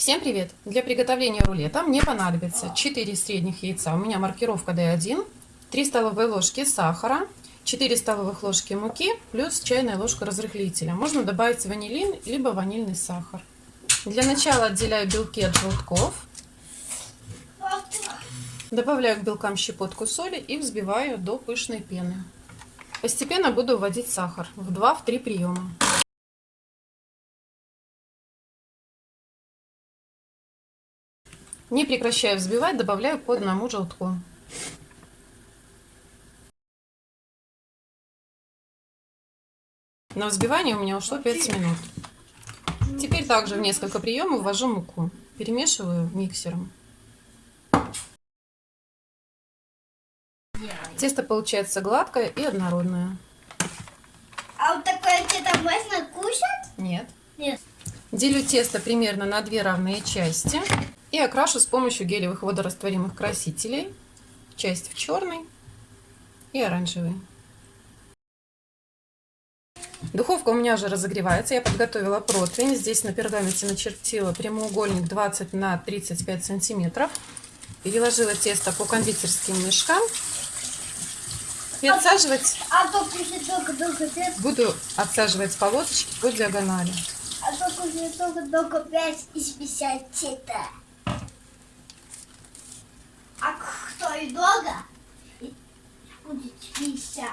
Всем привет! Для приготовления рулета мне понадобится 4 средних яйца, у меня маркировка D1, 3 столовые ложки сахара, 4 столовых ложки муки, плюс чайная ложка разрыхлителя. Можно добавить ванилин, либо ванильный сахар. Для начала отделяю белки от желтков. Добавляю к белкам щепотку соли и взбиваю до пышной пены. Постепенно буду вводить сахар в 2-3 приема. Не прекращая взбивать, добавляю по одному желтку. На взбивание у меня ушло 5 минут. Теперь также в несколько приемов ввожу муку. Перемешиваю миксером. Тесто получается гладкое и однородное. А вот такое тесто можно кушать? Нет. Нет. Делю тесто примерно на две равные части и окрашу с помощью гелевых водорастворимых красителей. Часть в черный и оранжевый. Духовка у меня уже разогревается. Я подготовила противень. Здесь на пергаменте начертила прямоугольник 20 на 35 сантиметров. Переложила тесто по кондитерским мешкам. И отсаживать... А только-только тесто. Буду отсаживать полосочки по диагонали. А то кушать только-только 5 из 50 А кто и долго, будет 50.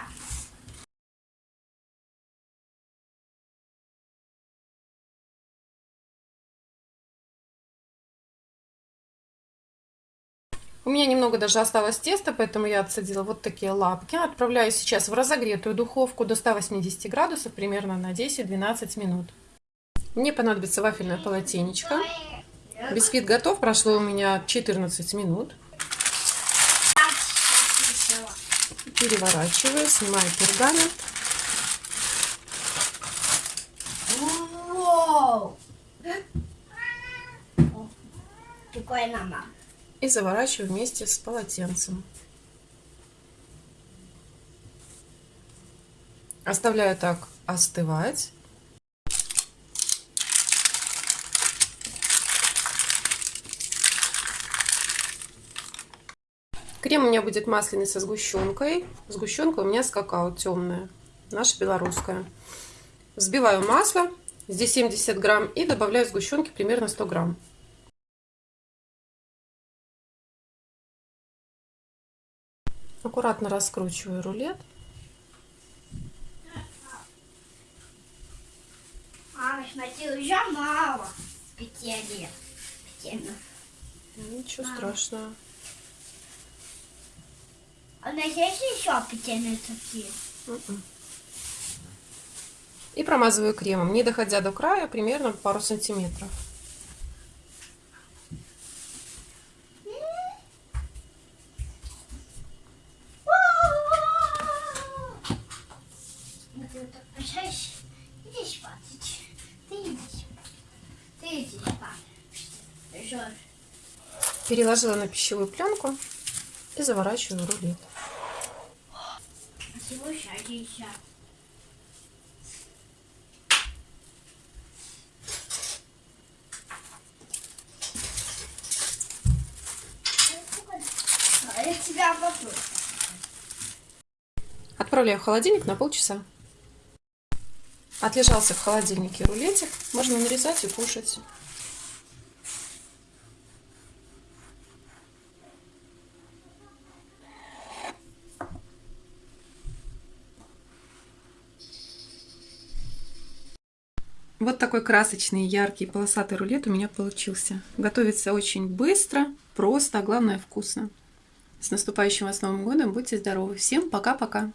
У меня немного даже осталось теста, поэтому я отсадила вот такие лапки. Отправляю сейчас в разогретую духовку до 180 градусов, примерно на 10-12 минут. Мне понадобится вафельное полотенечко. Бисквит готов, прошло у меня 14 минут. Переворачиваю, снимаю пергамент. И заворачиваю вместе с полотенцем. Оставляю так остывать. Крем у меня будет масляный со сгущенкой. Сгущенка у меня с какао темная, наша белорусская. Взбиваю масло, здесь 70 грамм, и добавляю сгущенки примерно 100 грамм. Аккуратно раскручиваю рулет. Мама, смотри, уже мало петель. Ничего страшного. А у нас есть еще петельные такие? М-м. И промазываю кремом, не доходя до края, примерно пару сантиметров. Переложила на пищевую пленку и заворачиваю рулет. Отправляю в холодильник на полчаса. Отлежался в холодильнике рулетик. Можно нарезать и кушать. Вот такой красочный, яркий, полосатый рулет у меня получился. Готовится очень быстро, просто, а главное вкусно. С наступающим вас Новым годом! Будьте здоровы! Всем пока-пока!